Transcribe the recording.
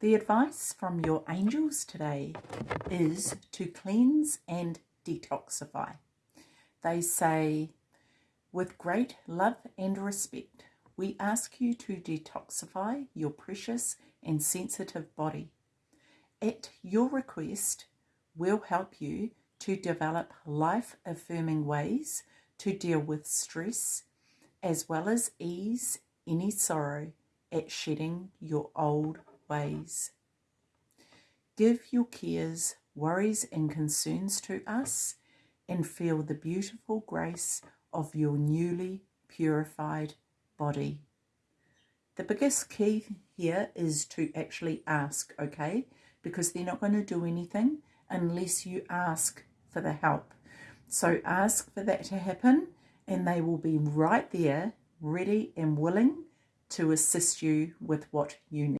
The advice from your angels today is to cleanse and detoxify. They say, with great love and respect, we ask you to detoxify your precious and sensitive body. At your request, we'll help you to develop life affirming ways to deal with stress as well as ease any sorrow at shedding your old ways. Give your cares, worries, and concerns to us and feel the beautiful grace of your newly purified body. The biggest key here is to actually ask, okay? Because they're not going to do anything unless you ask for the help. So ask for that to happen and they will be right there, ready and willing to assist you with what you need.